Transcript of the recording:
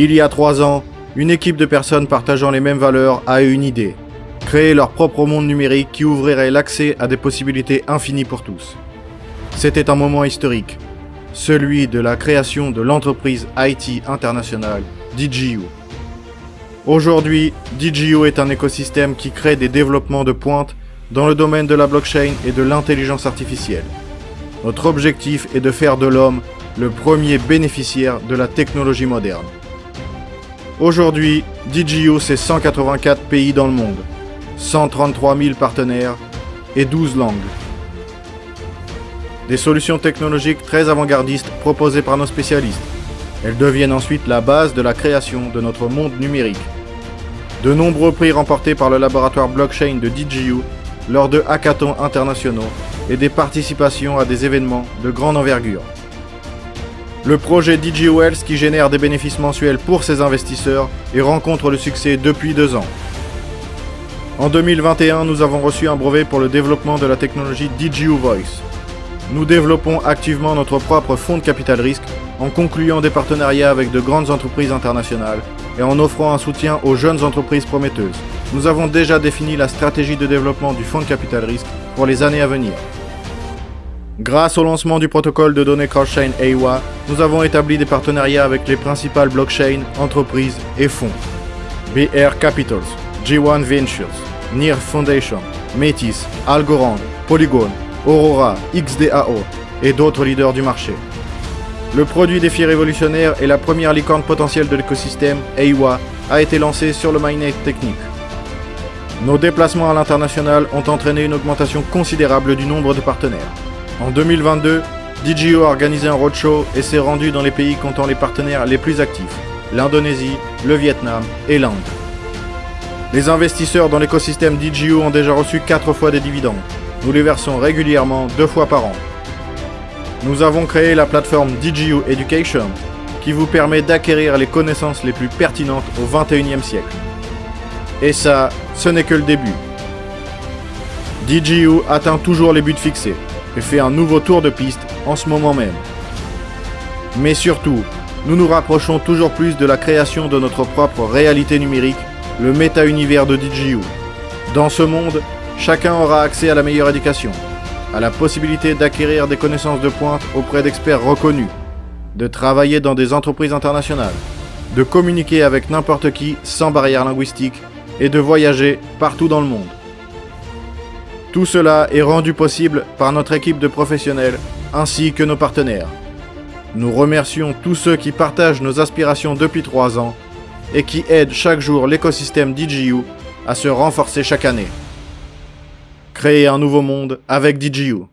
Il y a trois ans, une équipe de personnes partageant les mêmes valeurs a eu une idée. Créer leur propre monde numérique qui ouvrirait l'accès à des possibilités infinies pour tous. C'était un moment historique, celui de la création de l'entreprise IT internationale DGU. Aujourd'hui, DGU est un écosystème qui crée des développements de pointe dans le domaine de la blockchain et de l'intelligence artificielle. Notre objectif est de faire de l'homme le premier bénéficiaire de la technologie moderne. Aujourd'hui, DGU c'est 184 pays dans le monde, 133 000 partenaires et 12 langues. Des solutions technologiques très avant-gardistes proposées par nos spécialistes. Elles deviennent ensuite la base de la création de notre monde numérique. De nombreux prix remportés par le laboratoire blockchain de DGU lors de hackathons internationaux et des participations à des événements de grande envergure. Le projet DG Wells qui génère des bénéfices mensuels pour ses investisseurs et rencontre le succès depuis deux ans. En 2021, nous avons reçu un brevet pour le développement de la technologie DGU Voice. Nous développons activement notre propre fonds de capital risque en concluant des partenariats avec de grandes entreprises internationales et en offrant un soutien aux jeunes entreprises prometteuses. Nous avons déjà défini la stratégie de développement du fonds de capital risque pour les années à venir. Grâce au lancement du protocole de données cross-chain AWA, nous avons établi des partenariats avec les principales blockchains, entreprises et fonds. BR Capitals, G1 Ventures, NIR Foundation, Métis, Algorand, Polygon, Aurora, XDAO et d'autres leaders du marché. Le produit défi révolutionnaire et la première licorne potentielle de l'écosystème, AWA, a été lancé sur le mainnet technique. Nos déplacements à l'international ont entraîné une augmentation considérable du nombre de partenaires. En 2022, DGO a organisé un roadshow et s'est rendu dans les pays comptant les partenaires les plus actifs, l'Indonésie, le Vietnam et l'Inde. Les investisseurs dans l'écosystème DGO ont déjà reçu 4 fois des dividendes. Nous les versons régulièrement deux fois par an. Nous avons créé la plateforme DGU Education qui vous permet d'acquérir les connaissances les plus pertinentes au 21e siècle. Et ça, ce n'est que le début. DGU atteint toujours les buts fixés et fait un nouveau tour de piste en ce moment même. Mais surtout, nous nous rapprochons toujours plus de la création de notre propre réalité numérique, le méta-univers de DGU. Dans ce monde, chacun aura accès à la meilleure éducation, à la possibilité d'acquérir des connaissances de pointe auprès d'experts reconnus, de travailler dans des entreprises internationales, de communiquer avec n'importe qui sans barrière linguistique et de voyager partout dans le monde. Tout cela est rendu possible par notre équipe de professionnels ainsi que nos partenaires. Nous remercions tous ceux qui partagent nos aspirations depuis trois ans et qui aident chaque jour l'écosystème DGU à se renforcer chaque année. Créer un nouveau monde avec DGU.